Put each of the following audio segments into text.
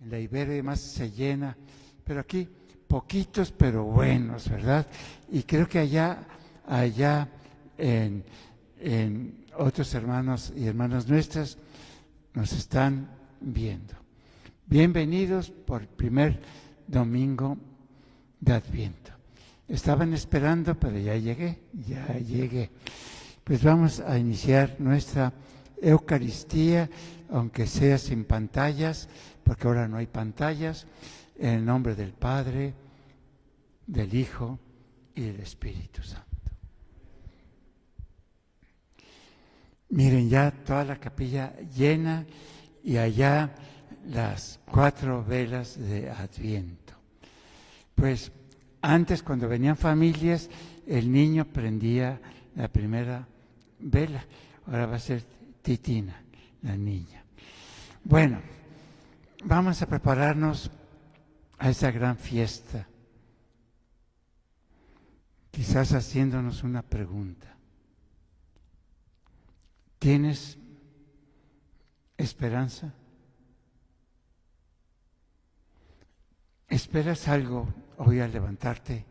En la Iberia además se llena, pero aquí poquitos pero buenos, ¿verdad? Y creo que allá, allá en, en otros hermanos y hermanas nuestras nos están viendo. Bienvenidos por el primer domingo de Adviento. Estaban esperando, pero ya llegué, ya llegué. Pues vamos a iniciar nuestra Eucaristía, aunque sea sin pantallas, porque ahora no hay pantallas, en el nombre del Padre, del Hijo y del Espíritu Santo. Miren ya toda la capilla llena y allá las cuatro velas de Adviento. Pues antes cuando venían familias, el niño prendía la primera vela, ahora va a ser Titina, la niña. Bueno, vamos a prepararnos a esa gran fiesta, quizás haciéndonos una pregunta. ¿Tienes esperanza? ¿Esperas algo hoy al levantarte?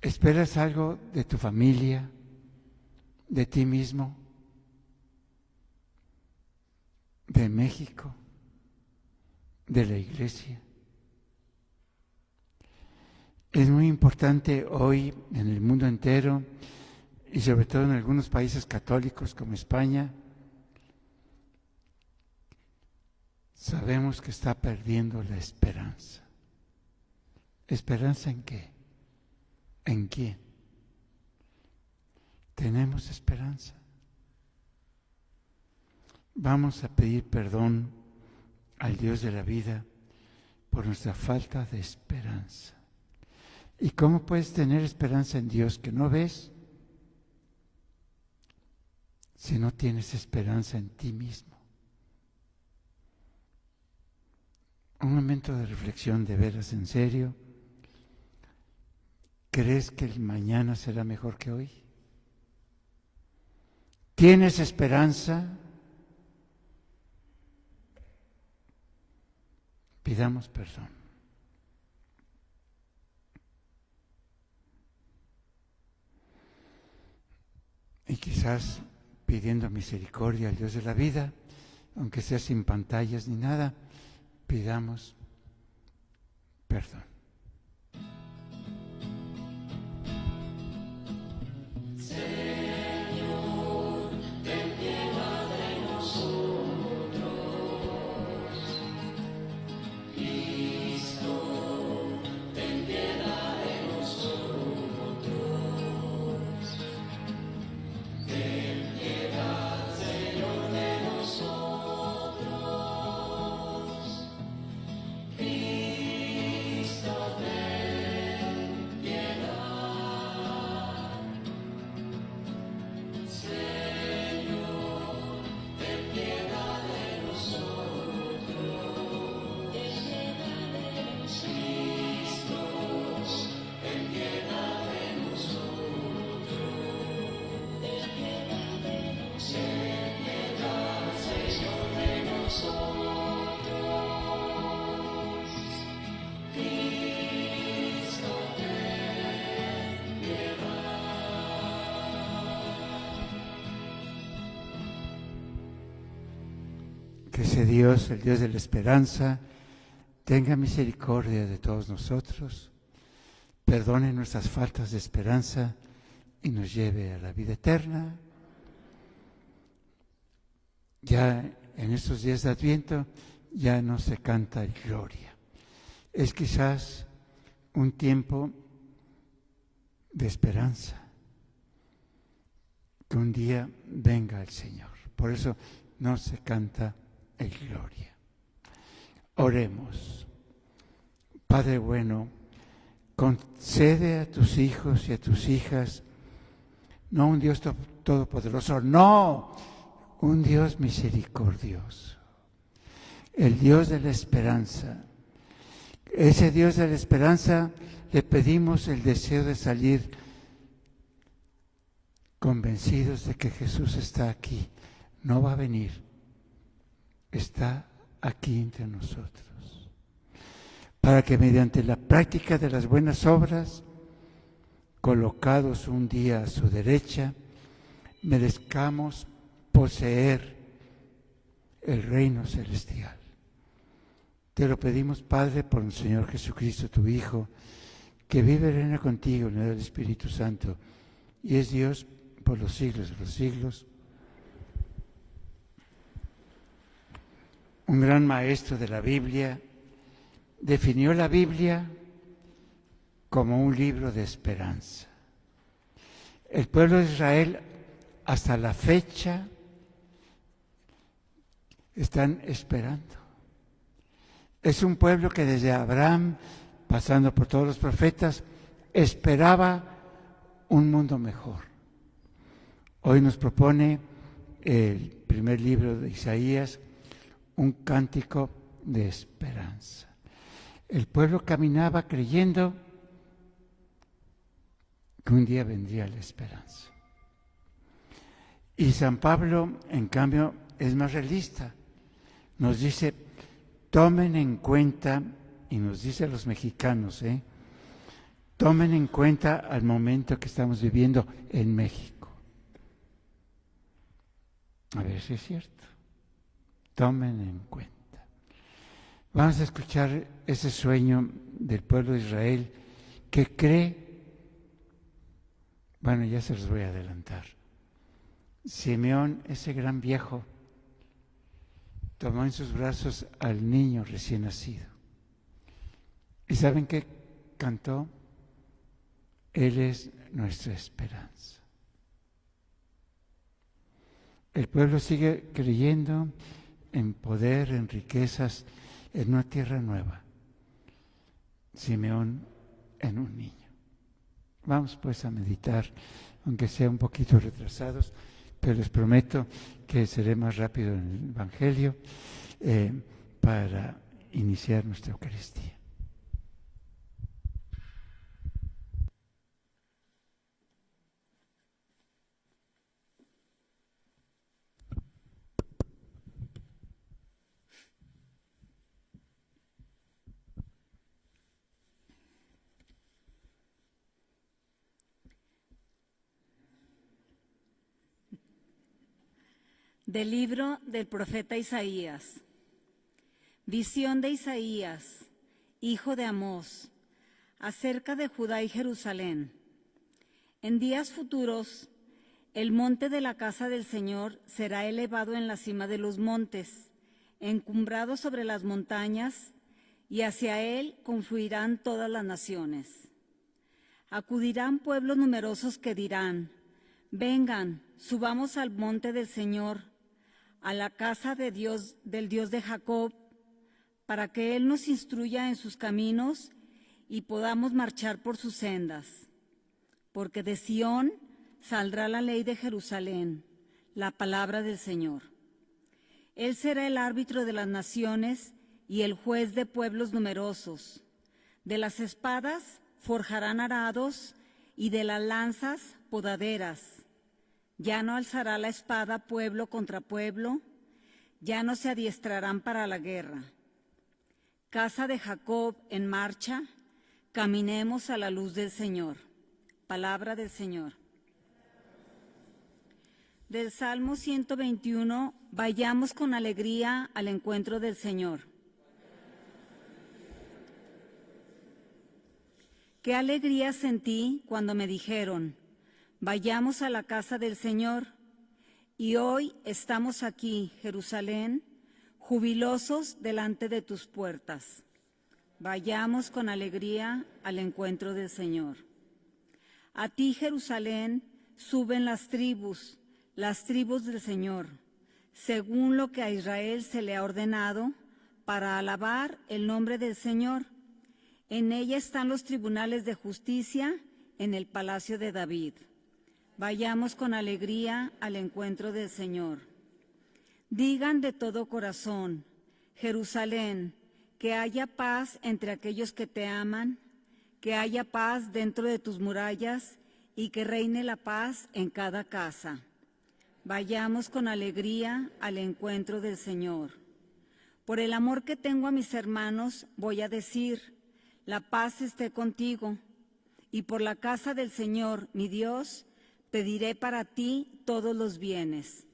¿Esperas algo de tu familia, de ti mismo, de México, de la iglesia? Es muy importante hoy en el mundo entero y sobre todo en algunos países católicos como España, sabemos que está perdiendo la esperanza. ¿Esperanza en qué? ¿En quién? Tenemos esperanza. Vamos a pedir perdón al Dios de la vida por nuestra falta de esperanza. ¿Y cómo puedes tener esperanza en Dios que no ves si no tienes esperanza en ti mismo? Un momento de reflexión de veras en serio. ¿Crees que el mañana será mejor que hoy? ¿Tienes esperanza? Pidamos perdón. Y quizás pidiendo misericordia al Dios de la vida, aunque sea sin pantallas ni nada, pidamos perdón. Dios, el Dios de la esperanza, tenga misericordia de todos nosotros, perdone nuestras faltas de esperanza y nos lleve a la vida eterna. Ya en estos días de Adviento ya no se canta gloria. Es quizás un tiempo de esperanza, que un día venga el Señor. Por eso no se canta el gloria. Oremos. Padre bueno, concede a tus hijos y a tus hijas, no un Dios todopoderoso, no, un Dios misericordioso, el Dios de la esperanza. Ese Dios de la esperanza le pedimos el deseo de salir convencidos de que Jesús está aquí, no va a venir, está aquí entre nosotros. para que mediante la práctica de las buenas obras, colocados un día a su derecha, merezcamos poseer el reino celestial. Te lo pedimos, Padre, por el Señor Jesucristo, tu Hijo, que vive y reina contigo en el Espíritu Santo y es Dios por los siglos de los siglos. Un gran maestro de la Biblia definió la Biblia como un libro de esperanza. El pueblo de Israel hasta la fecha están esperando. Es un pueblo que desde Abraham, pasando por todos los profetas, esperaba un mundo mejor. Hoy nos propone el primer libro de Isaías un cántico de esperanza. El pueblo caminaba creyendo que un día vendría la esperanza. Y San Pablo, en cambio, es más realista. Nos dice, tomen en cuenta, y nos dice a los mexicanos, ¿eh? tomen en cuenta al momento que estamos viviendo en México. A ver si es cierto. Tomen en cuenta. Vamos a escuchar ese sueño del pueblo de Israel que cree, bueno, ya se los voy a adelantar. Simeón, ese gran viejo, tomó en sus brazos al niño recién nacido. ¿Y saben qué cantó? Él es nuestra esperanza. El pueblo sigue creyendo en poder, en riquezas, en una tierra nueva. Simeón en un niño. Vamos pues a meditar, aunque sea un poquito retrasados, pero les prometo que seré más rápido en el Evangelio eh, para iniciar nuestra Eucaristía. Del libro del profeta Isaías. Visión de Isaías, hijo de Amós, acerca de Judá y Jerusalén. En días futuros, el monte de la casa del Señor será elevado en la cima de los montes, encumbrado sobre las montañas, y hacia él confluirán todas las naciones. Acudirán pueblos numerosos que dirán, vengan, subamos al monte del Señor, a la casa de Dios, del Dios de Jacob, para que Él nos instruya en sus caminos y podamos marchar por sus sendas. Porque de Sión saldrá la ley de Jerusalén, la palabra del Señor. Él será el árbitro de las naciones y el juez de pueblos numerosos. De las espadas forjarán arados y de las lanzas podaderas ya no alzará la espada pueblo contra pueblo, ya no se adiestrarán para la guerra. Casa de Jacob en marcha, caminemos a la luz del Señor. Palabra del Señor. Del Salmo 121, vayamos con alegría al encuentro del Señor. Qué alegría sentí cuando me dijeron, Vayamos a la casa del Señor. Y hoy estamos aquí, Jerusalén, jubilosos delante de tus puertas. Vayamos con alegría al encuentro del Señor. A ti, Jerusalén, suben las tribus, las tribus del Señor, según lo que a Israel se le ha ordenado, para alabar el nombre del Señor. En ella están los tribunales de justicia en el palacio de David. Vayamos con alegría al encuentro del Señor. Digan de todo corazón, Jerusalén, que haya paz entre aquellos que te aman, que haya paz dentro de tus murallas y que reine la paz en cada casa. Vayamos con alegría al encuentro del Señor. Por el amor que tengo a mis hermanos, voy a decir, la paz esté contigo. Y por la casa del Señor, mi Dios, pediré para ti todos los bienes.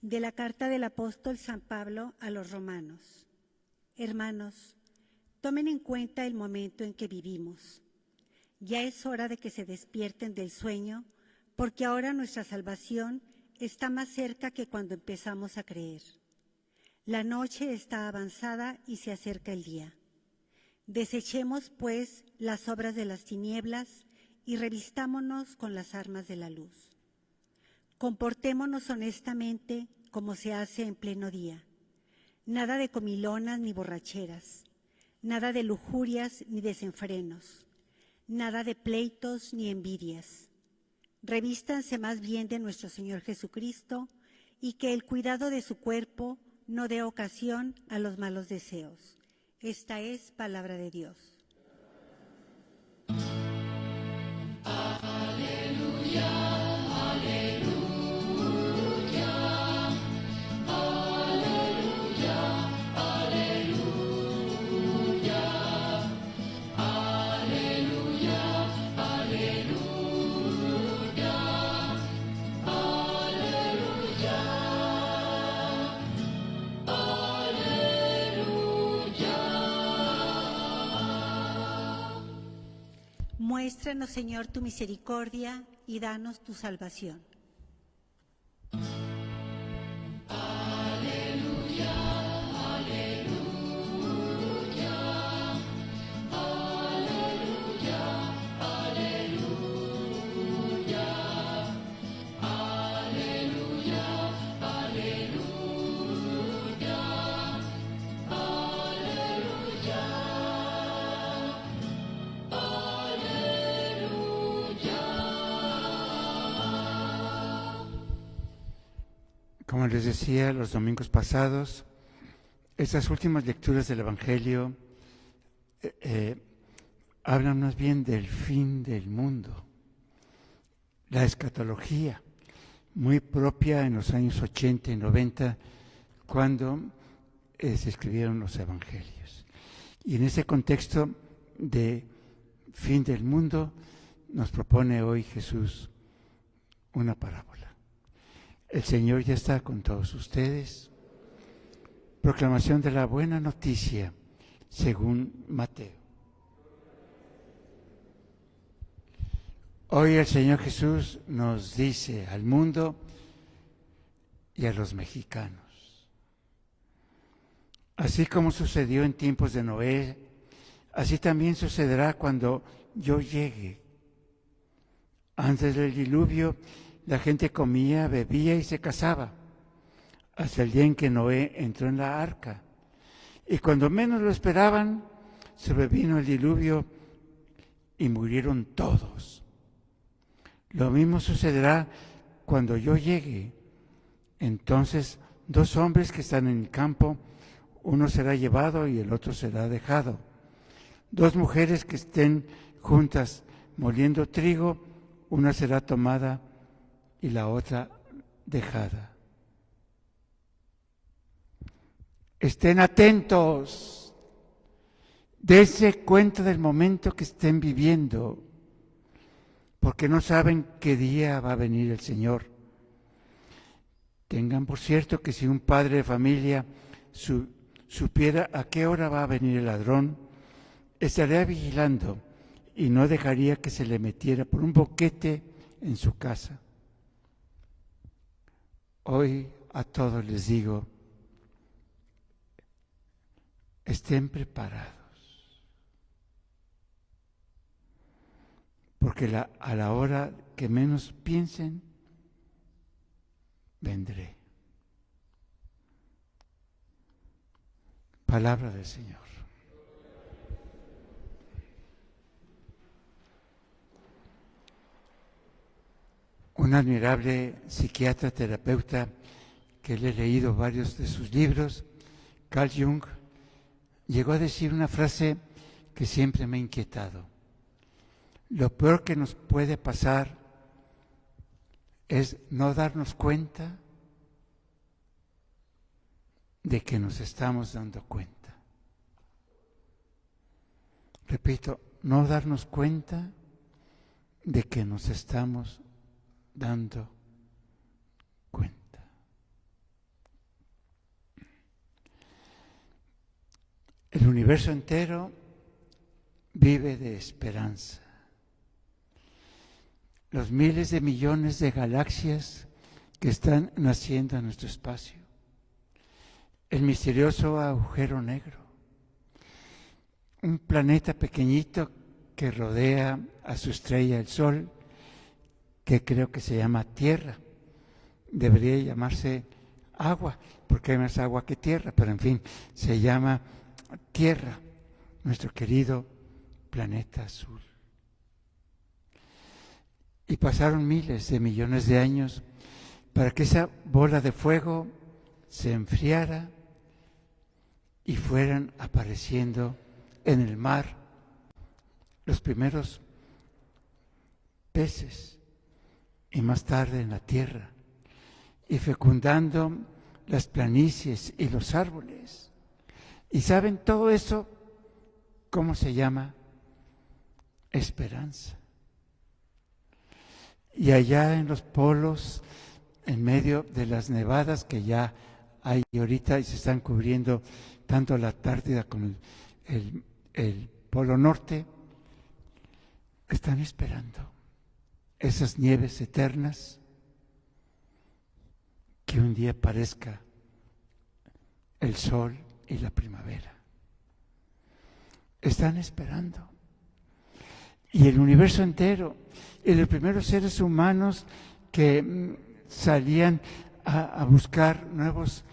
De la carta del apóstol San Pablo a los romanos. Hermanos, tomen en cuenta el momento en que vivimos. Ya es hora de que se despierten del sueño, porque ahora nuestra salvación está más cerca que cuando empezamos a creer. La noche está avanzada y se acerca el día. Desechemos, pues, las obras de las tinieblas y revistámonos con las armas de la luz. Comportémonos honestamente como se hace en pleno día. Nada de comilonas ni borracheras, nada de lujurias ni desenfrenos, nada de pleitos ni envidias. Revístanse más bien de nuestro Señor Jesucristo y que el cuidado de su cuerpo no dé ocasión a los malos deseos. Esta es palabra de Dios. Muéstranos, Señor, tu misericordia y danos tu salvación. Como les decía los domingos pasados, estas últimas lecturas del Evangelio eh, eh, hablan más bien del fin del mundo, la escatología, muy propia en los años 80 y 90, cuando eh, se escribieron los Evangelios. Y en ese contexto de fin del mundo, nos propone hoy Jesús una parábola. El Señor ya está con todos ustedes. Proclamación de la buena noticia según Mateo. Hoy el Señor Jesús nos dice al mundo y a los mexicanos, así como sucedió en tiempos de Noé, así también sucederá cuando yo llegue. Antes del diluvio la gente comía, bebía y se casaba, hasta el día en que Noé entró en la arca. Y cuando menos lo esperaban, sobrevino el diluvio y murieron todos. Lo mismo sucederá cuando yo llegue. Entonces, dos hombres que están en el campo, uno será llevado y el otro será dejado. Dos mujeres que estén juntas moliendo trigo, una será tomada y la otra dejada. Estén atentos, dense cuenta del momento que estén viviendo, porque no saben qué día va a venir el Señor. Tengan por cierto que si un padre de familia supiera a qué hora va a venir el ladrón, estaría vigilando y no dejaría que se le metiera por un boquete en su casa. Hoy a todos les digo, estén preparados, porque a la hora que menos piensen, vendré. Palabra del Señor. Un admirable psiquiatra terapeuta que le he leído varios de sus libros, Carl Jung llegó a decir una frase que siempre me ha inquietado. Lo peor que nos puede pasar es no darnos cuenta de que nos estamos dando cuenta. Repito, no darnos cuenta de que nos estamos dando cuenta. El universo entero vive de esperanza. Los miles de millones de galaxias que están naciendo en nuestro espacio. El misterioso agujero negro. Un planeta pequeñito que rodea a su estrella el Sol, que creo que se llama Tierra. Debería llamarse agua, porque hay más agua que tierra, pero en fin, se llama Tierra, nuestro querido planeta azul. Y pasaron miles de millones de años para que esa bola de fuego se enfriara y fueran apareciendo en el mar los primeros peces y más tarde en la tierra y fecundando las planicies y los árboles y saben todo eso, ¿cómo se llama? Esperanza. Y allá en los polos, en medio de las nevadas que ya hay ahorita y se están cubriendo tanto la Antártida como el, el Polo Norte, están esperando esas nieves eternas que un día parezca el sol y la primavera. Están esperando. Y el universo entero, y los primeros seres humanos que mm, salían a, buscar nuevos,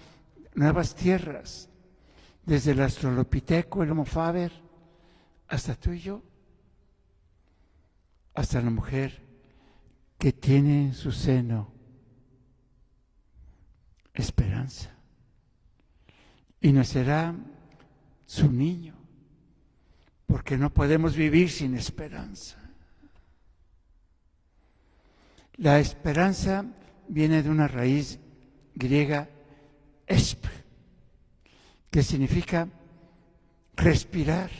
nuevas tierras, desde el astrolopiteco, el homo faber, hasta tú y yo, hasta la mujer que tiene en su seno esperanza y nacerá su niño, porque no podemos vivir sin esperanza. La esperanza viene de una raíz griega esp, que significa respirar,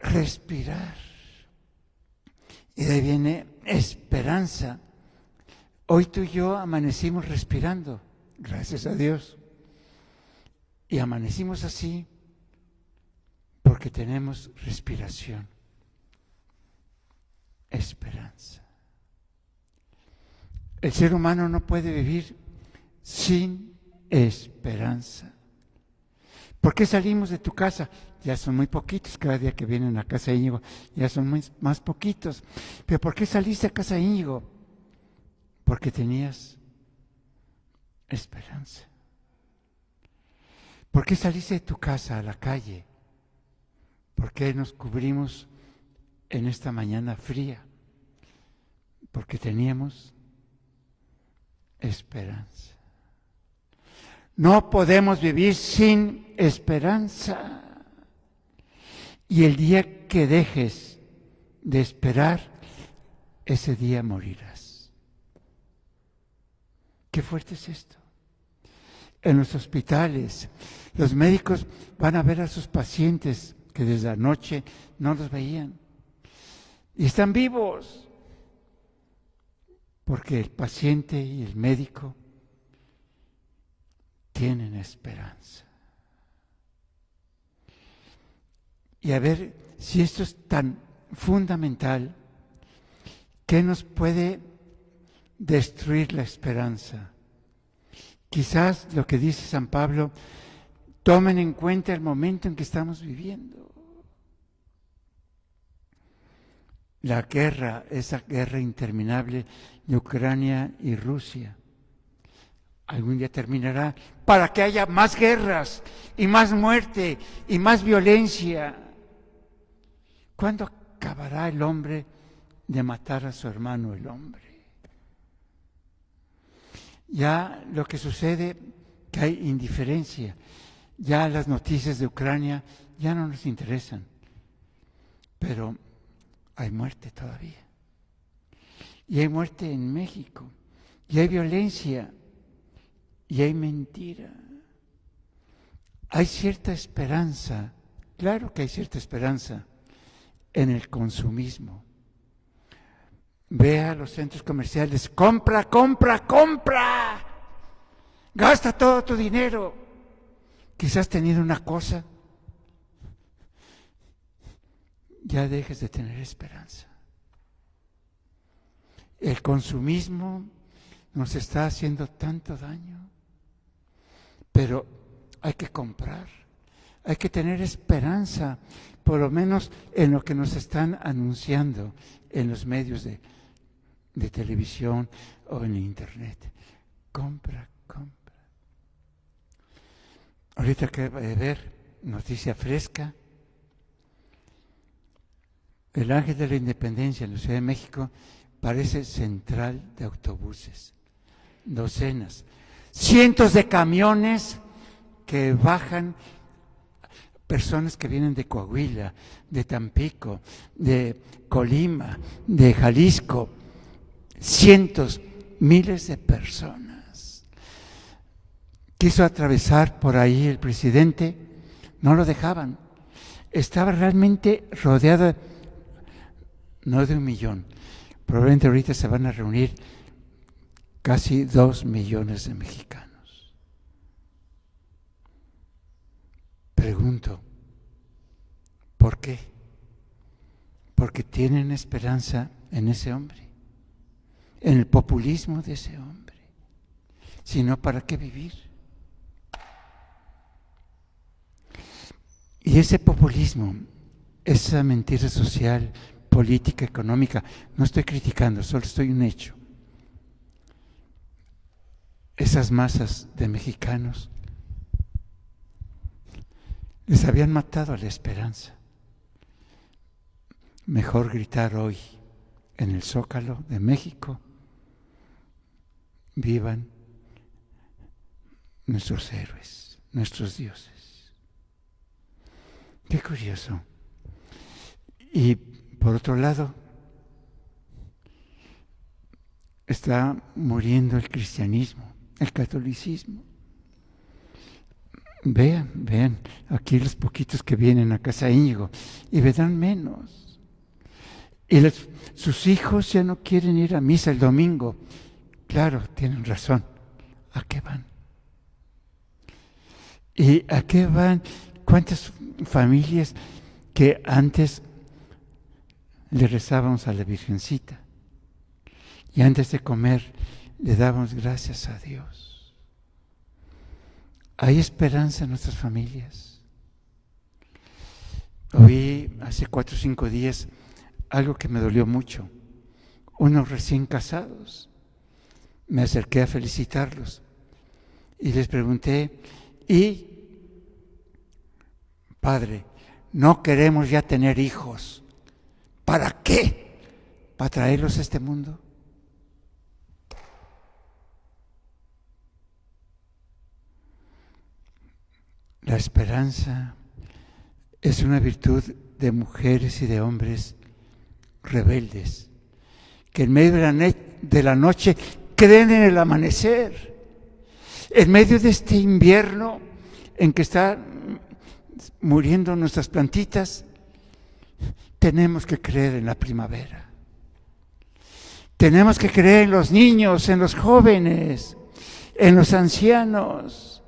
respirar. Y de ahí viene esperanza. Hoy tú y yo amanecimos respirando, gracias a Dios. Y amanecimos así porque tenemos respiración, esperanza. El ser humano no puede vivir sin esperanza. ¿Por qué salimos de tu casa? Ya son muy poquitos, cada día que vienen a casa de Íñigo, ya son más poquitos. Pero ¿por qué saliste a casa de Íñigo? Porque tenías esperanza. ¿Por qué saliste de tu casa a la calle? ¿Por qué nos cubrimos en esta mañana fría? Porque teníamos esperanza. No podemos vivir sin esperanza. Y el día que dejes de esperar, ese día morirás. Qué fuerte es esto en los hospitales. Los médicos van a ver a sus pacientes que desde anoche no los veían. Y están vivos. Porque el paciente y el médico tienen esperanza. Y a ver si esto es tan fundamental, ¿qué nos puede destruir la esperanza? Quizás lo que dice San Pablo, tomen en cuenta el momento en que estamos viviendo. La guerra, esa guerra interminable de Ucrania y Rusia, algún día terminará para que haya más guerras y más muerte y más violencia. ¿Cuándo acabará el hombre de matar a su hermano el hombre? Ya lo que sucede que hay indiferencia. Ya las noticias de Ucrania ya no nos interesan, pero hay muerte todavía. Y hay muerte en México, y hay violencia, y hay mentira. Hay cierta esperanza, claro que hay cierta esperanza en el consumismo. Ve a los centros comerciales, compra, compra, compra. Gasta todo tu dinero. Quizás tenido una cosa, ya dejes de tener esperanza. El consumismo nos está haciendo tanto daño, pero hay que comprar, hay que tener esperanza, por lo menos en lo que nos están anunciando en los medios de, televisión o en internet. Compra, compra. Ahorita que de ver, noticia fresca. El Ángel de la Independencia en la Ciudad de México parece central de autobuses, docenas, cientos de camiones que bajan personas que vienen de Coahuila, de Tampico, de Colima, de Jalisco, cientos, miles de personas. Quiso atravesar por ahí el presidente, no lo dejaban. Estaba realmente rodeado, no de un millón, probablemente ahorita se van a reunir casi dos millones de mexicanos. Pregunto, ¿por qué? Porque tienen esperanza en ese hombre en el populismo de ese hombre, sino para qué vivir. Y ese populismo, esa mentira social, política, económica, no estoy criticando, solo estoy un hecho. Esas masas de mexicanos les habían matado a la esperanza. Mejor gritar hoy en el zócalo de México vivan nuestros héroes, nuestros dioses. Qué curioso. Y por otro lado, está muriendo el cristianismo, el catolicismo. Vean, vean, aquí los poquitos que vienen a casa Íñigo y verán menos. Y sus hijos ya no quieren ir a misa el domingo Claro, tienen razón. ¿A qué van? ¿Y a qué van? ¿Cuántas familias que antes le rezábamos a la Virgencita y antes de comer le dábamos gracias a Dios? Hay esperanza en nuestras familias. Oí hace cuatro o cinco días algo que me dolió mucho. Unos recién casados me acerqué a felicitarlos y les pregunté, ¿y padre, no queremos ya tener hijos? ¿Para qué? ¿Para traerlos a este mundo? La esperanza es una virtud de mujeres y de hombres rebeldes, que en medio de la, noche creen en el amanecer. En medio de este invierno en que están muriendo nuestras plantitas, tenemos que creer en la primavera. Tenemos que creer en los niños, en los jóvenes, en los ancianos.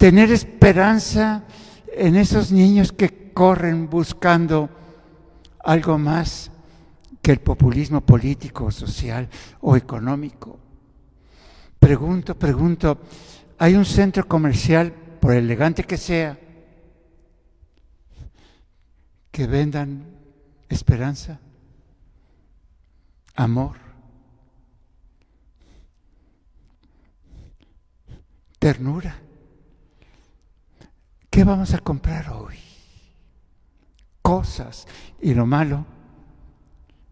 Tener esperanza en esos niños que corren buscando algo más que el populismo político, social o económico. Pregunto, pregunto, ¿hay un centro comercial, por elegante que sea, que vendan esperanza, amor, ternura? ¿Qué vamos a comprar hoy? Cosas. Y lo malo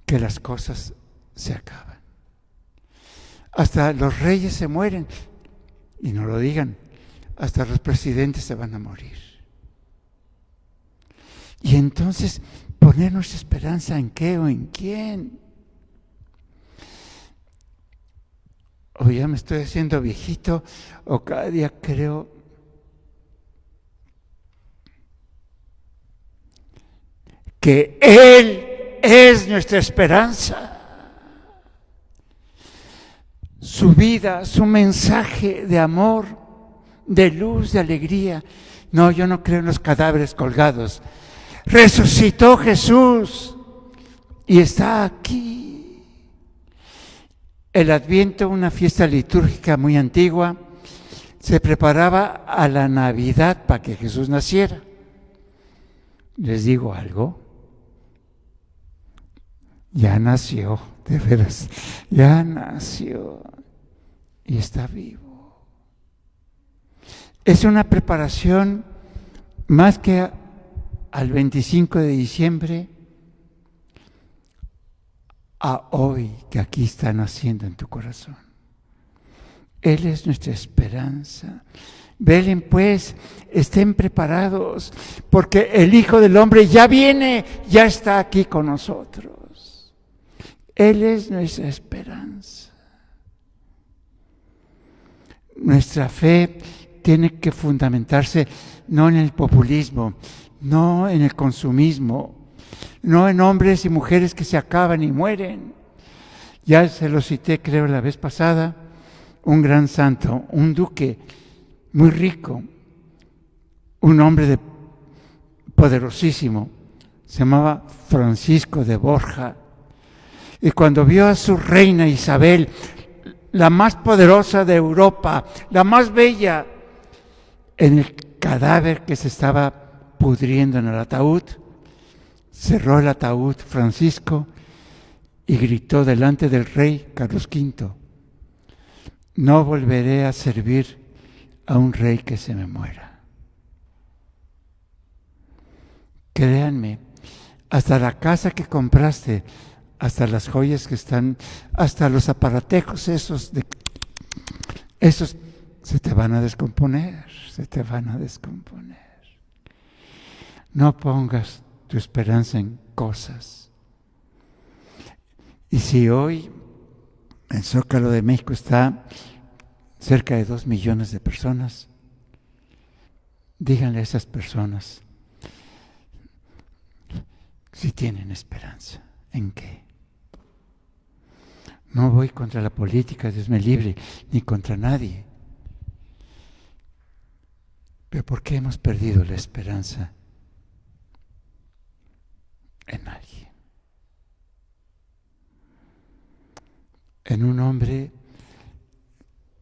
que las cosas se acaban. Hasta los reyes se mueren. y no lo digan, hasta los presidentes se van a morir. Y entonces, poner nuestra esperanza en qué o en quién. O ya me estoy haciendo viejito, o cada día creo Él es nuestra esperanza. Su vida, su mensaje de amor, de luz, de alegría. No, yo no creo en los cadáveres colgados. Resucitó Jesús y está aquí. El Adviento, una fiesta litúrgica muy antigua, se preparaba a la Navidad para que Jesús naciera. Les digo algo, ya nació, de veras, ya nació y está vivo. Es una preparación más que al 25 de diciembre, a hoy que aquí está naciendo en tu corazón. Él es nuestra esperanza. Velen pues, estén preparados, porque el Hijo del Hombre ya viene, ya está aquí con nosotros. Él es nuestra esperanza. Nuestra fe tiene que fundamentarse no en el populismo, no en el consumismo, no en hombres y mujeres que se acaban y mueren. Ya se lo cité, creo, la vez pasada, un gran santo, un duque muy rico, un hombre de, poderosísimo, se llamaba Francisco de Borja. Y cuando vio a su reina Isabel, la más poderosa de Europa, la más bella, en el cadáver que se estaba pudriendo en el ataúd, cerró el ataúd Francisco y gritó delante del rey Carlos V, no volveré a servir a un rey que se me muera. Créanme, hasta la casa que compraste, hasta las joyas que están, hasta los aparatejos esos de esos se te van a descomponer, se te van a descomponer. No pongas tu esperanza en cosas. Y si hoy el Zócalo de México está cerca de dos millones de personas, díganle a esas personas si tienen esperanza. ¿En qué? No voy contra la política, Dios me libre, ni contra nadie. Pero ¿por qué hemos perdido la esperanza en alguien? En un hombre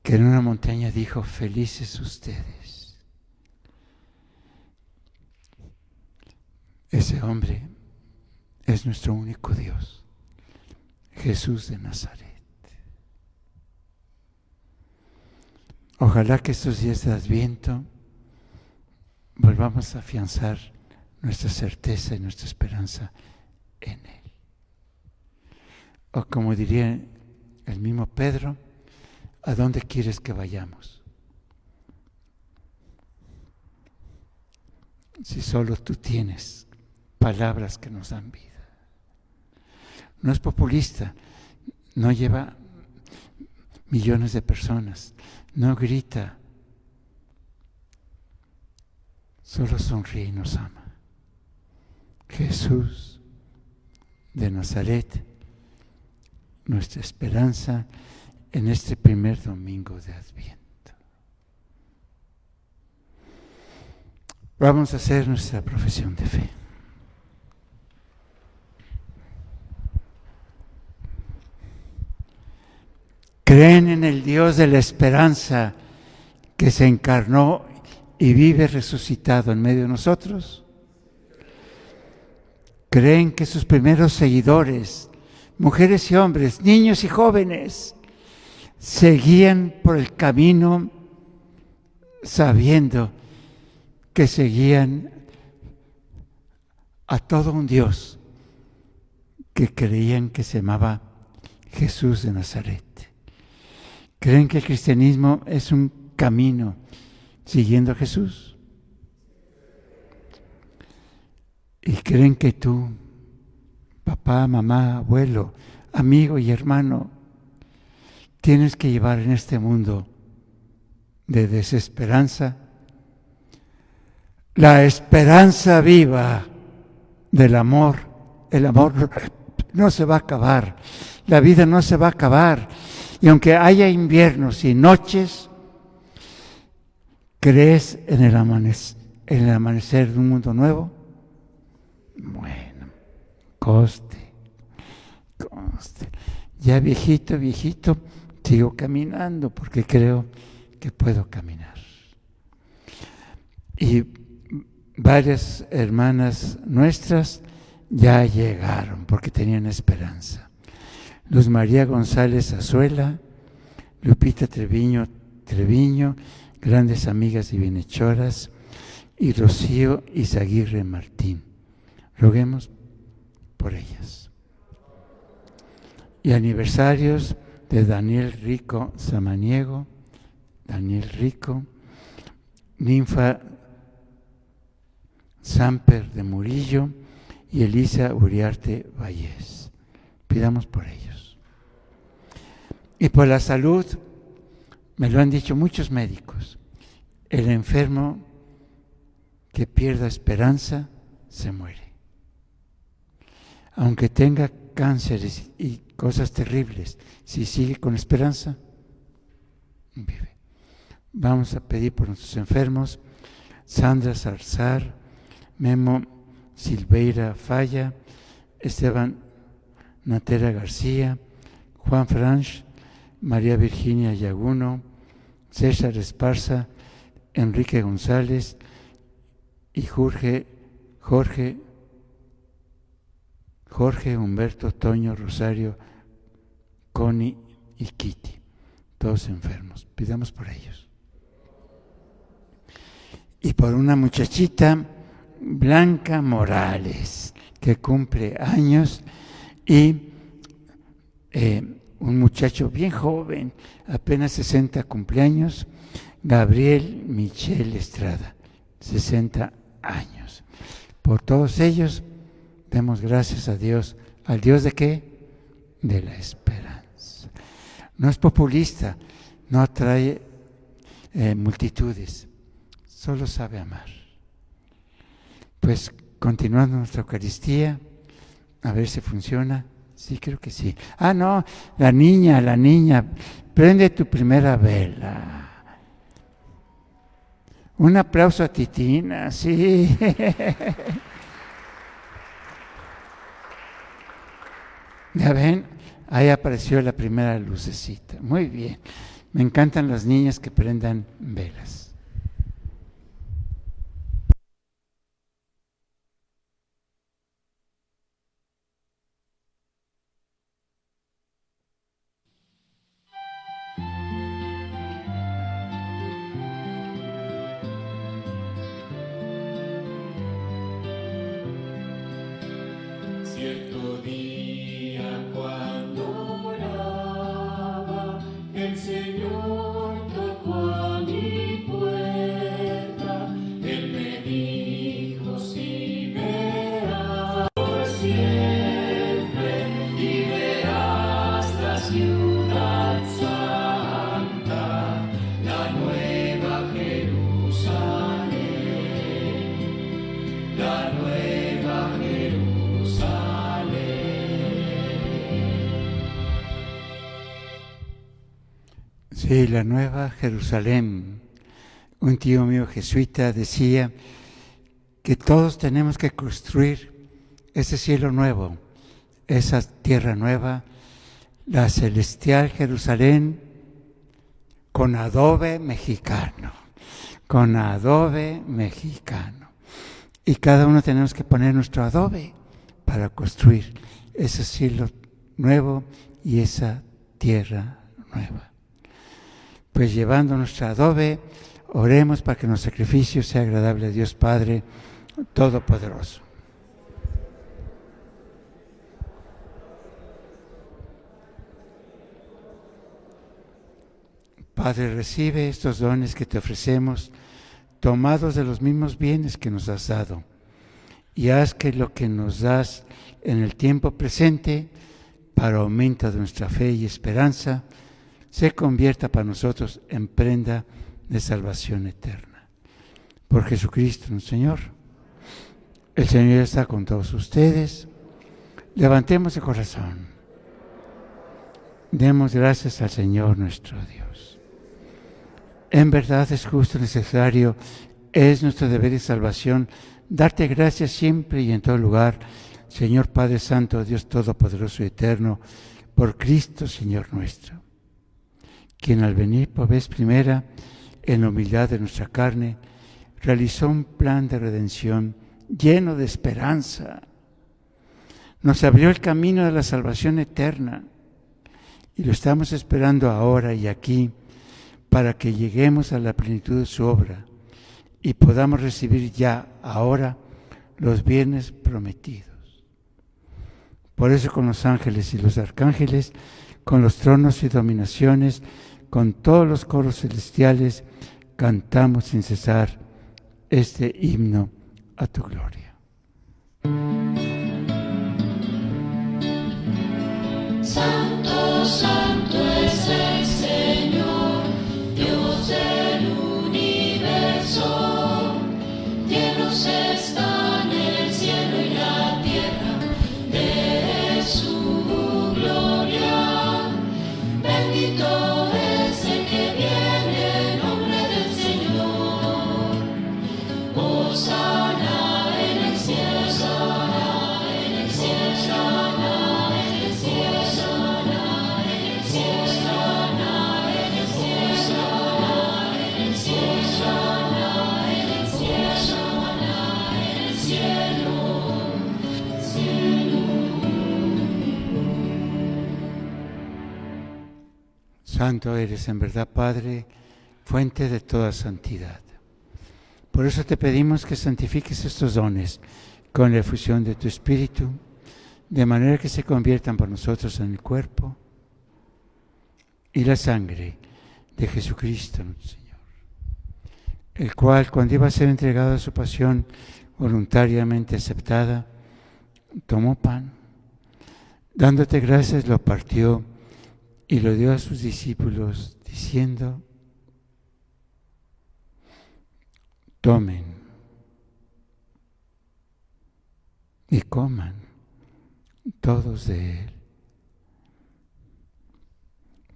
que en una montaña dijo, felices ustedes. Ese hombre es nuestro único Dios, Jesús de Nazaret. Ojalá que estos días de Adviento volvamos a afianzar nuestra certeza y nuestra esperanza en Él. O como diría el mismo Pedro, ¿a dónde quieres que vayamos? Si solo tú tienes palabras que nos dan vida. No es populista, no lleva millones de personas, no grita solo sonríe y nos ama. Jesús de Nazaret, nuestra esperanza en este primer domingo de Adviento. Vamos a hacer nuestra profesión de fe. Creen en el Dios de la esperanza que se encarnó y vive resucitado en medio de nosotros? ¿Creen que sus primeros seguidores, mujeres y hombres, niños y jóvenes, seguían por el camino sabiendo que seguían a todo un Dios que creían que se llamaba Jesús de Nazaret? ¿Creen que el cristianismo es un camino siguiendo a Jesús. Y creen que tú, papá, mamá, abuelo, amigo y hermano, tienes que llevar en este mundo de desesperanza la esperanza viva del amor. El amor no se va a acabar, la vida no se va a acabar. Y aunque haya inviernos y noches, ¿crees en el, amanecer, de un mundo nuevo? Bueno, coste, coste. Ya viejito, viejito, sigo caminando porque creo que puedo caminar. Y varias hermanas nuestras ya llegaron porque tenían esperanza. Luz María González Azuela, Lupita Treviño Treviño, grandes amigas y bienhechoras, y Rocío Izaguirre Martín. Roguemos por ellas. Y aniversarios de Daniel Rico Samaniego, Daniel Rico, Ninfa Samper de Murillo y Elisa Uriarte Vallés. Pidamos por ellos. Y por la salud, me lo han dicho muchos médicos, el enfermo que pierda esperanza se muere. Aunque tenga cánceres y cosas terribles, si sigue con esperanza, vive. Vamos a pedir por nuestros enfermos, Sandra Zarzar, Memo Silveira Falla, Esteban Natera García, Juan Franch, María Virginia Yaguno, César Esparza, Enrique González y Jorge, Jorge, Jorge Humberto Toño Rosario, Connie y Kitty, todos enfermos. Pidamos por ellos. Y por una muchachita, Blanca Morales, que cumple años, y eh, un muchacho bien joven, apenas 60 cumpleaños, Gabriel Michel Estrada, 60 años. Por todos ellos, demos gracias a Dios. ¿Al Dios de qué? De la esperanza. No es populista, no atrae eh, multitudes, solo sabe amar. Pues continuando nuestra Eucaristía, a ver si funciona. Sí, creo que sí. Ah, no, la niña, la niña, prende tu primera vela. Un aplauso a Titina, sí. ya ven, ahí apareció la primera lucecita. Muy bien. Me encantan las niñas que prendan velas. Sí, la nueva Jerusalén. Un tío mío jesuita decía que todos tenemos que construir ese cielo nuevo, esa tierra nueva, la celestial Jerusalén con adobe mexicano, con adobe mexicano. Y cada uno tenemos que poner nuestro adobe para construir ese cielo nuevo y esa tierra nueva pues llevando nuestro adobe, oremos para que nuestro sacrificio sea agradable a Dios Padre Todopoderoso. Padre, recibe estos dones que te ofrecemos, tomados de los mismos bienes que nos has dado, y haz que lo que nos das en el tiempo presente, para aumento de nuestra fe y esperanza, se convierta para nosotros en prenda de salvación eterna. Por Jesucristo, nuestro Señor. El Señor está con todos ustedes. Levantemos el corazón. Demos gracias al Señor nuestro Dios. En verdad es justo, necesario, es nuestro deber y salvación darte gracias siempre y en todo lugar, Señor Padre Santo, Dios Todopoderoso y Eterno, por Cristo, Señor nuestro, quien al venir por vez primera, en la humildad de nuestra carne, realizó un plan de redención lleno de esperanza. Nos abrió el camino de la salvación eterna y lo estamos esperando ahora y aquí para que lleguemos a la plenitud de su obra y podamos recibir ya ahora los bienes prometidos. Por eso con los ángeles y los arcángeles, con los tronos y dominaciones, con todos los coros celestiales, cantamos sin cesar este himno a tu gloria. Santo eres en verdad, Padre, fuente de toda santidad. Por eso te pedimos que santifiques estos dones con la efusión de tu Espíritu, de manera que se conviertan por nosotros en el cuerpo y la sangre de Jesucristo, nuestro Señor, el cual cuando iba a ser entregado a su pasión voluntariamente aceptada, tomó pan, dándote gracias, lo partió y lo dio a sus discípulos, diciendo, tomen y coman todos de él,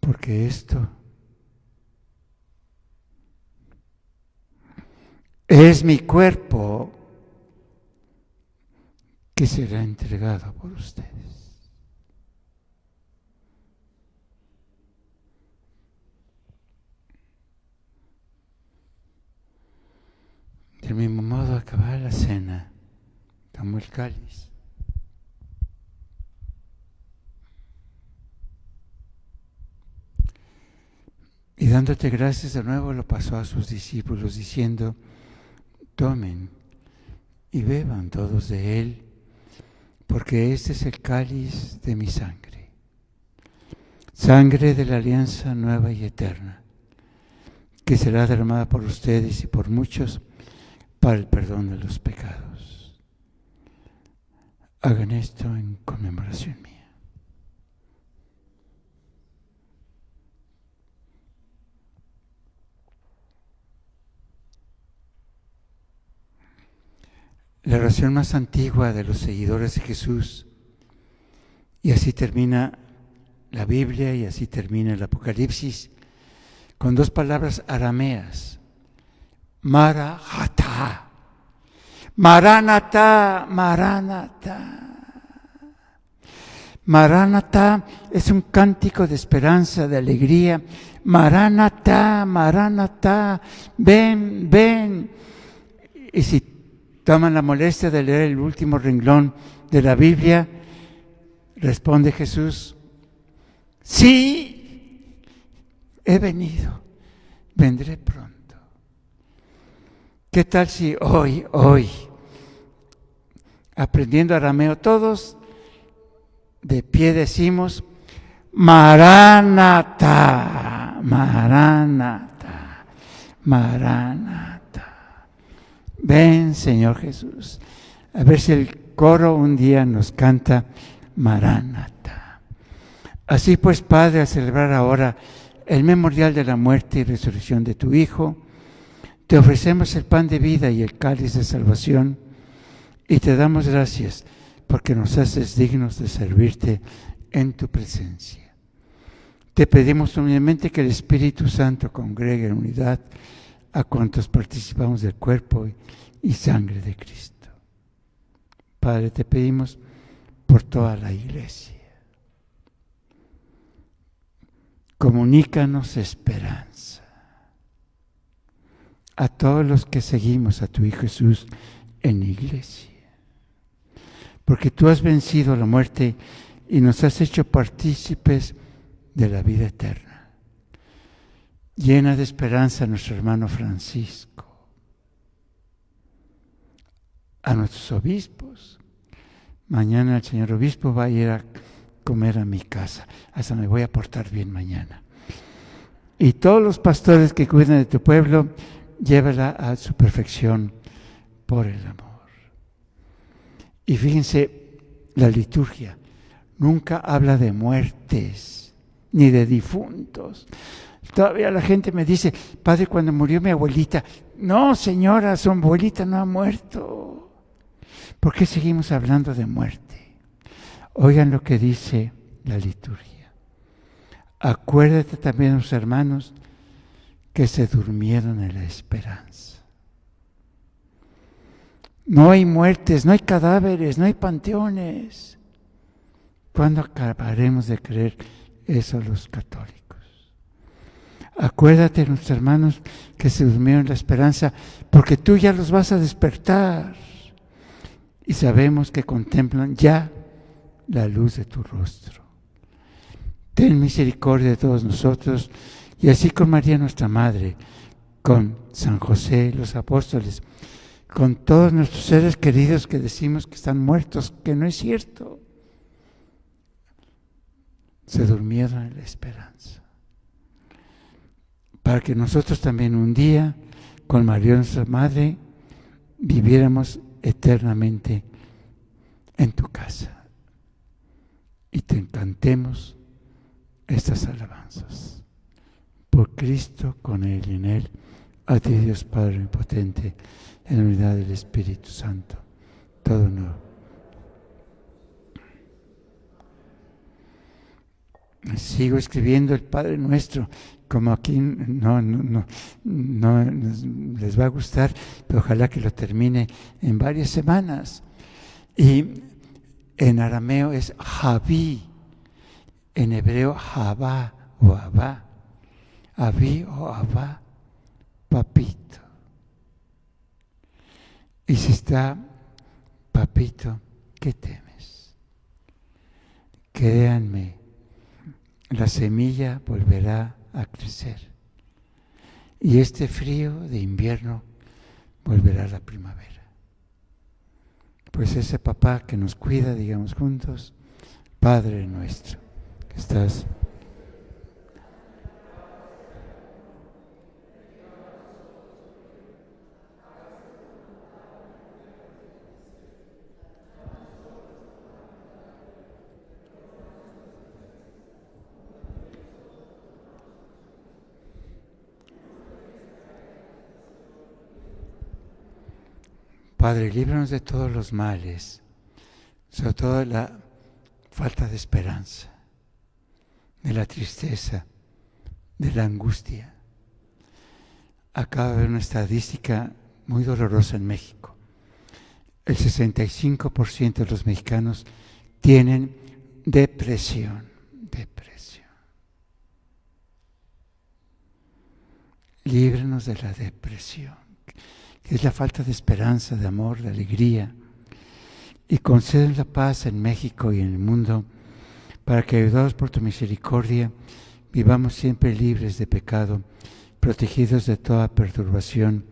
porque esto es mi cuerpo que será entregado por ustedes. Del mismo modo, acabada la cena, tomó el cáliz. Y dándote gracias de nuevo, lo pasó a sus discípulos diciendo, tomen y beban todos de él, porque este es el cáliz de mi sangre, sangre de la alianza nueva y eterna, que será derramada por ustedes y por muchos para el perdón de los pecados. Hagan esto en conmemoración mía. La oración más antigua de los seguidores de Jesús, y así termina la Biblia y así termina el Apocalipsis, con dos palabras arameas, Marahata. Maranata, Maranata. Maranata es un cántico de esperanza, de alegría. Maranata, Maranata, ven, ven. Y si toman la molestia de leer el último renglón de la Biblia, responde Jesús, sí, he venido, vendré pronto. ¿Qué tal si hoy, hoy, aprendiendo arameo todos, de pie decimos, Maranata, Maranata, Maranata. Ven, Señor Jesús. A ver si el coro un día nos canta Maranata. Así pues, Padre, a celebrar ahora el memorial de la muerte y resurrección de tu Hijo, te ofrecemos el pan de vida y el cáliz de salvación y te damos gracias porque nos haces dignos de servirte en tu presencia. Te pedimos humildemente que el Espíritu Santo congregue en unidad a cuantos participamos del cuerpo y sangre de Cristo. Padre, te pedimos por toda la iglesia. Comunícanos esperanza a todos los que seguimos a tu Hijo Jesús en iglesia. Porque tú has vencido la muerte y nos has hecho partícipes de la vida eterna. Llena de esperanza a nuestro hermano Francisco, a nuestros obispos. Mañana el señor obispo va a ir a comer a mi casa. Hasta me voy a portar bien mañana. Y todos los pastores que cuidan de tu pueblo, llévala a su perfección por el amor. Y fíjense, la liturgia nunca habla de muertes ni de difuntos. Todavía la gente me dice, padre, cuando murió mi abuelita, no, señora, su abuelita no ha muerto. ¿Por qué seguimos hablando de muerte? Oigan lo que dice la liturgia. Acuérdate también, los hermanos, que se durmieron en la esperanza. No hay muertes, no hay cadáveres, no hay panteones. ¿Cuándo acabaremos de creer eso los católicos? Acuérdate, nuestros hermanos, que se durmieron en la esperanza, porque tú ya los vas a despertar. Y sabemos que contemplan ya la luz de tu rostro. Ten misericordia de todos nosotros, y así con María nuestra Madre, con San José, los apóstoles, con todos nuestros seres queridos que decimos que están muertos, que no es cierto. Se durmieron en la esperanza. Para que nosotros también un día, con María nuestra Madre, viviéramos eternamente en tu casa y te encantemos estas alabanzas. Por Cristo, con Él y en Él, a ti Dios Padre potente, en unidad del Espíritu Santo, todo honor. Sigo escribiendo el Padre Nuestro, como aquí no, no, no, no les va a gustar, pero ojalá que lo termine en varias semanas. Y en arameo es Javí, en hebreo Javá o Abá, Abí o Abá, papito. Y si está papito, ¿qué temes? Créanme, la semilla volverá a crecer. Y este frío de invierno volverá a la primavera. Pues ese papá que nos cuida, digamos juntos, Padre nuestro, que estás... Padre, líbranos de todos los males, sobre todo la falta de esperanza, de la tristeza, de la angustia. Acaba de haber una estadística muy dolorosa en México. El 65% de los mexicanos tienen depresión, depresión. Líbranos de la depresión es la falta de esperanza, de amor, de alegría. Y conceden la paz en México y en el mundo, para que, ayudados por tu misericordia, vivamos siempre libres de pecado, protegidos de toda perturbación,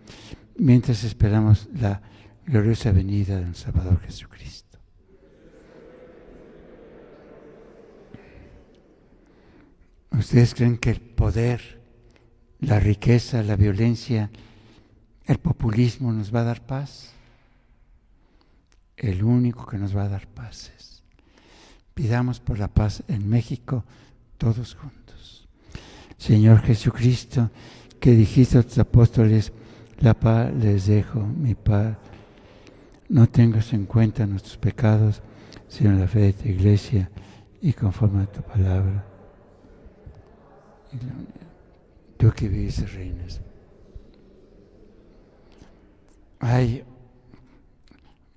mientras esperamos la gloriosa venida del Salvador Jesucristo. ¿Ustedes creen que el poder la riqueza, la violencia, el populismo nos va a dar paz. El único que nos va a dar paz es. Pidamos por la paz en México todos juntos. Señor Jesucristo, que dijiste a tus apóstoles, la paz les dejo, mi paz. No tengas en cuenta nuestros pecados, sino la fe de tu iglesia y conforme a tu palabra. Tú que vives y reinas. Ay,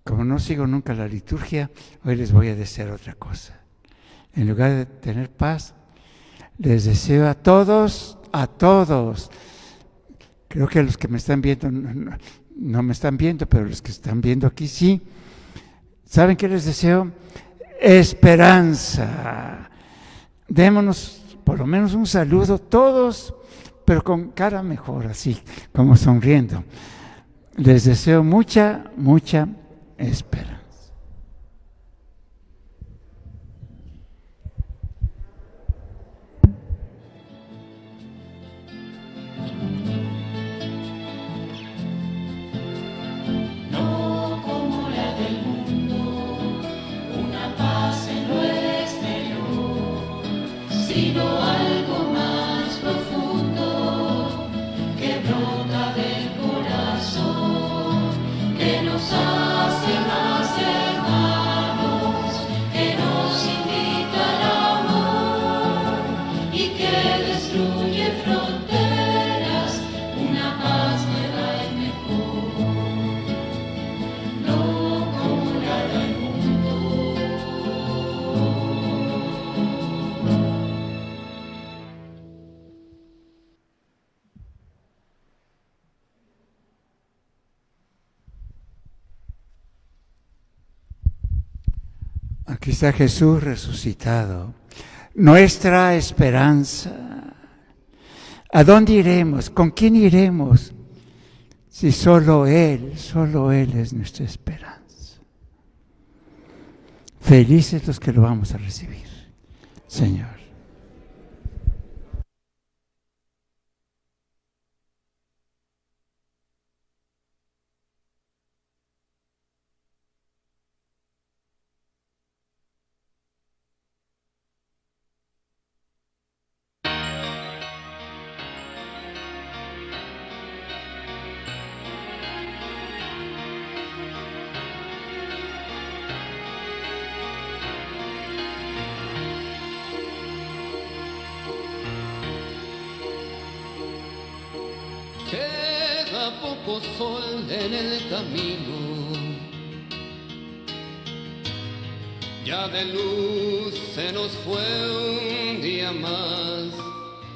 como no sigo nunca la liturgia, hoy les voy a decir otra cosa. En lugar de tener paz, les deseo a todos, a todos. Creo que los que me están viendo no- no me están viendo, pero los que están viendo aquí sí. ¿Saben qué les deseo? Esperanza. Démonos por lo menos un saludo todos, pero con cara mejor, así, como sonriendo. Les deseo mucha, mucha esperanza. Jesús resucitado, nuestra esperanza. ¿A dónde iremos? ¿Con quién iremos? Si solo Él, solo Él es nuestra esperanza. Felices los que lo vamos a recibir, Señor. Poco sol en el camino. Ya de luz se nos fue un día más.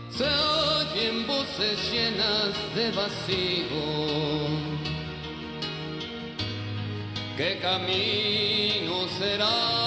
Se oyen voces llenas de vacío. ¿Qué camino será?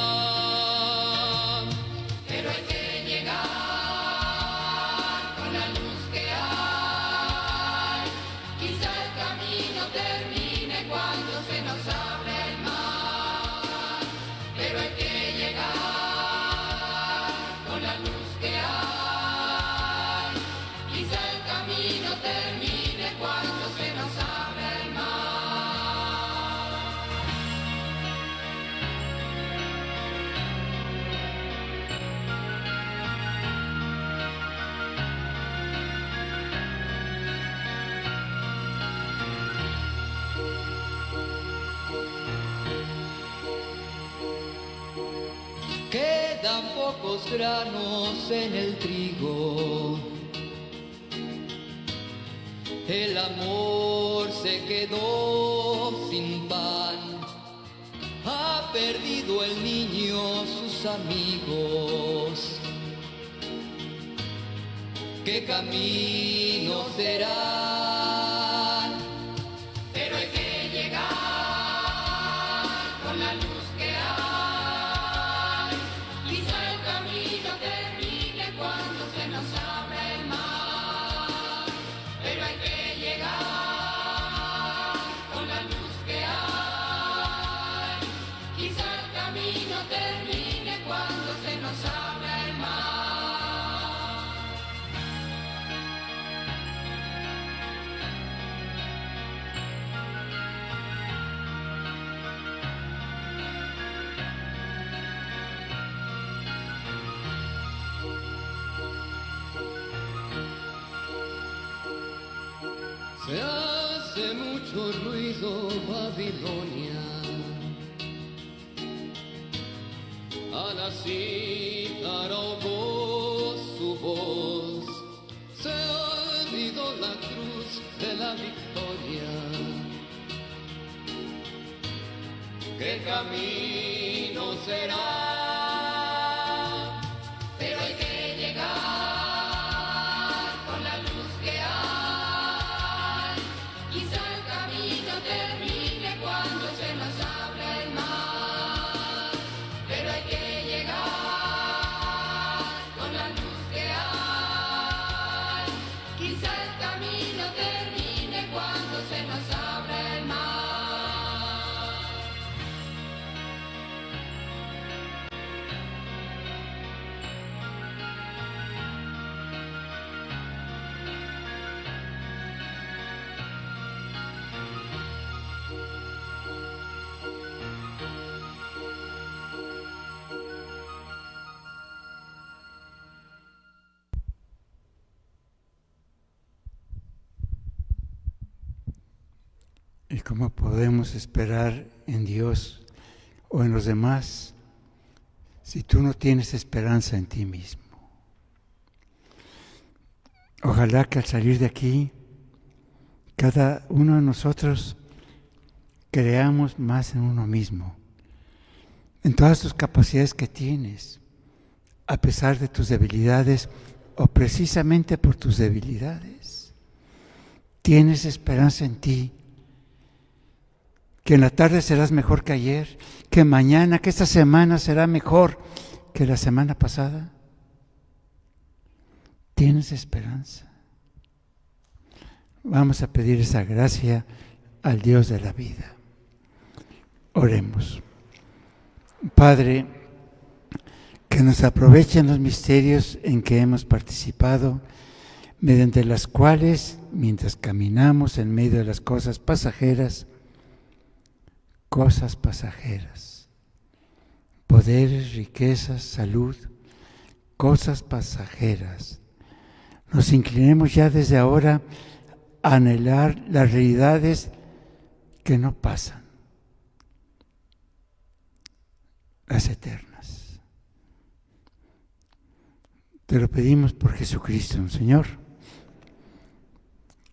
En el trigo. El amor se quedó sin pan. Ha perdido el niño sus amigos. ¿Qué camino será? Citar ahogó su voz, se olvidó la cruz de la victoria. ¿Qué camino será? ¿Y cómo podemos esperar en Dios o en los demás si tú no tienes esperanza en ti mismo? Ojalá que al salir de aquí, cada uno de nosotros creamos más en uno mismo, en todas tus capacidades que tienes, a pesar de tus debilidades o precisamente por tus debilidades. Tienes esperanza en ti que en la tarde serás mejor que ayer, que mañana, que esta semana será mejor que la semana pasada. Tienes esperanza. Vamos a pedir esa gracia al Dios de la vida. Oremos. Padre, que nos aprovechen los misterios en que hemos participado, mediante las cuales, mientras caminamos en medio de las cosas pasajeras, cosas pasajeras, poderes, riquezas, salud, cosas pasajeras. Nos inclinemos ya desde ahora a anhelar las realidades que no pasan, las eternas. Te lo pedimos por Jesucristo, Señor.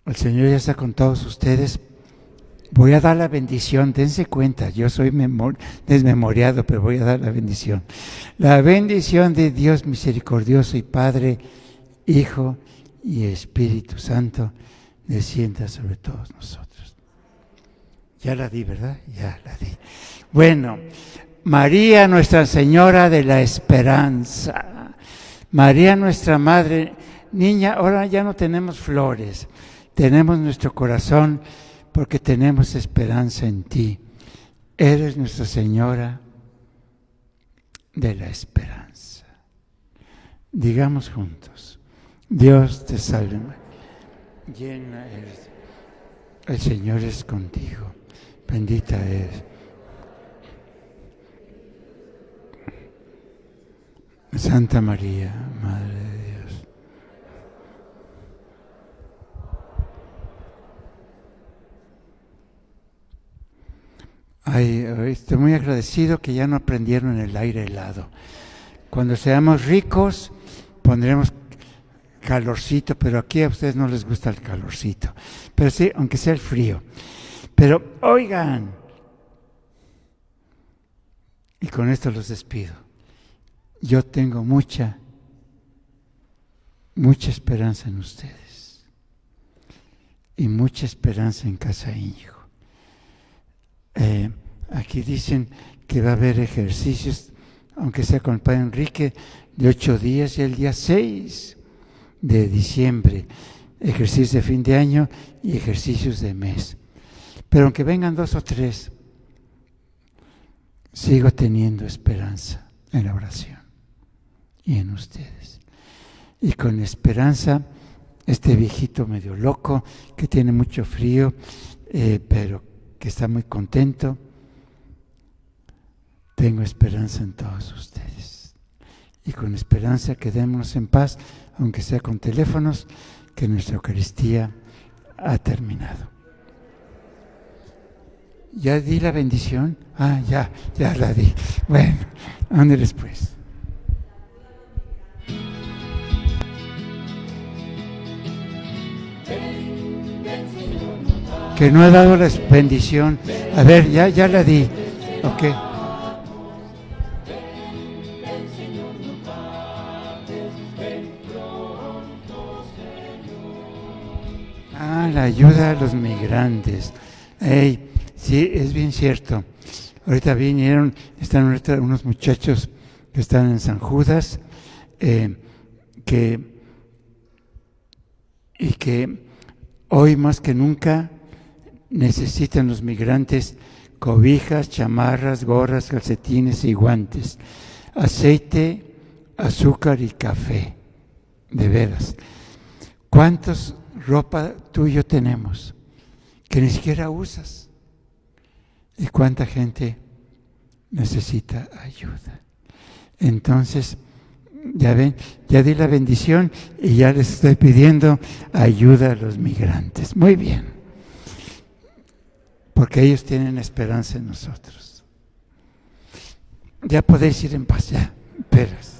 El Señor ya está con todos ustedes. Voy a dar la bendición, dense cuenta, yo soy desmemoriado, pero voy a dar la bendición. La bendición de Dios misericordioso y Padre, Hijo y Espíritu Santo, descienda sobre todos nosotros. Ya la di, ¿verdad? Ya la di. Bueno, María Nuestra Señora de la Esperanza, María nuestra Madre, niña, ahora ya no tenemos flores, tenemos nuestro corazón porque tenemos esperanza en ti. Eres nuestra Señora de la esperanza. Digamos juntos, Dios te salve, llena eres, el Señor es contigo, bendita eres. Santa María, Madre de Dios. Ay, estoy muy agradecido que ya no aprendieron el aire helado. Cuando seamos ricos, pondremos calorcito, pero aquí a ustedes no les gusta el calorcito. Pero sí, aunque sea el frío. Pero oigan, y con esto los despido. Yo tengo mucha, mucha esperanza en ustedes. Y mucha esperanza en Casa Hijo. Eh, aquí dicen que va a haber ejercicios, aunque sea con el Padre Enrique, de ocho días y el día 6 de diciembre, ejercicios de fin de año y ejercicios de mes. Pero aunque vengan dos o tres, sigo teniendo esperanza en la oración y en ustedes. Y con esperanza, este viejito medio loco, que tiene mucho frío, eh, pero está muy contento, tengo esperanza en todos ustedes. Y con esperanza quedémonos en paz, aunque sea con teléfonos, que nuestra Eucaristía ha terminado. ya di la bendición. Ah, ya, ya la di. Bueno, ándeles pues. Que no he dado la bendición. A ver, ya, ya la di. Ok. Ah, la ayuda a los migrantes. Ey, sí, es bien cierto. Ahorita vinieron, están ahorita unos muchachos que están en San Judas, eh, que, y que hoy más que nunca necesitan los migrantes cobijas, chamarras, gorras, calcetines y guantes, aceite, azúcar y café. De veras. ¿Cuántos ropa tú y yo tenemos que ni siquiera usas? ¿Y cuánta gente necesita ayuda? Entonces, ya ven, ya di la bendición y ya les estoy pidiendo ayuda a los migrantes. Muy bien. Porque ellos tienen esperanza en nosotros. Ya podéis ir en paz, ya. Esperas.